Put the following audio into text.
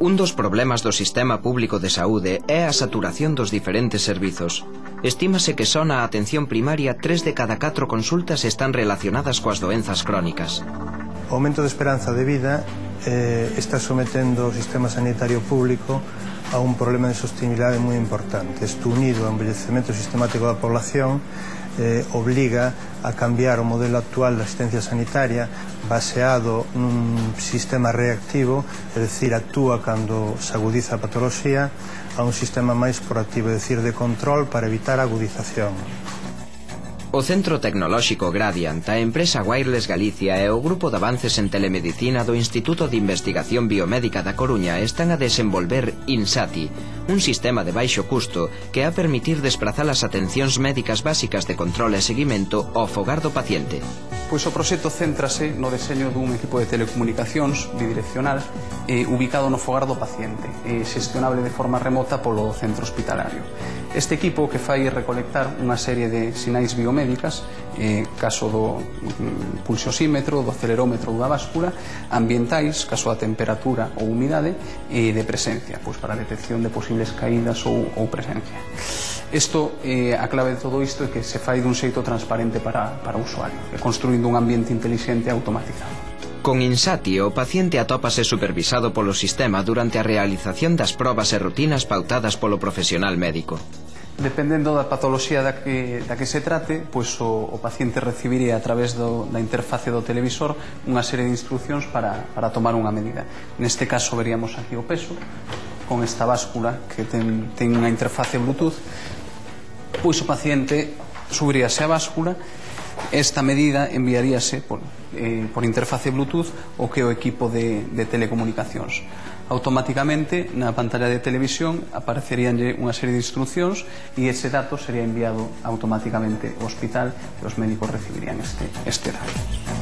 Un dos problemas do sistema público de saúde é a saturación dos diferentes servizos. Estímase que só na atención primaria tres de cada catro consultas están relacionadas coas doenzas crónicas. O aumento de esperanza de vida eh, está sometendo o sistema sanitario público a un problema de sostenibilidade moi importante. Isto unido ao envellecemento sistemático da población eh, obliga a cambiar o modelo actual da asistencia sanitaria baseado nun sistema reactivo, é dicir, actúa cando se agudiza a patoloxía, a un sistema máis proactivo, é dicir, de control para evitar a agudización. O Centro Tecnolóxico Gradient, a empresa Wireless Galicia e o Grupo de Avances en Telemedicina do Instituto de Investigación Biomédica da Coruña están a desenvolver INSATI, un sistema de baixo custo que a permitir desplazar as atencións médicas básicas de control e seguimento ao fogar do paciente. Pois o proxecto céntrase no deseño dun equipo de telecomunicacións bidireccional eh, ubicado no fogar do paciente, eh, xestionable de forma remota polo centro hospitalario. Este equipo que fai recolectar unha serie de sinais biomédicas, eh, caso do mm, pulsosímetro, do acelerómetro da báscula, ambientais, caso da temperatura ou humidade, e eh, de presencia, pois para a detección de posibles posibles caídas ou, ou presencia. Isto, eh, a clave de todo isto é que se fai dun xeito transparente para, para o usuario, construindo un ambiente intelixente e automatizado. Con Insati, o paciente atópase supervisado polo sistema durante a realización das probas e rutinas pautadas polo profesional médico. Dependendo da patoloxía da que, da que se trate, pois o, o paciente recibiría a través do, da interface do televisor unha serie de instruccións para, para tomar unha medida. Neste caso veríamos aquí o peso, con esta báscula que ten, ten unha interface Bluetooth pois o paciente subiríase a báscula esta medida enviaríase por, eh, por interface Bluetooth o que o equipo de, de telecomunicacións automáticamente na pantalla de televisión apareceríanlle unha serie de instruccións e ese dato sería enviado automáticamente ao hospital e os médicos recibirían este, este dato.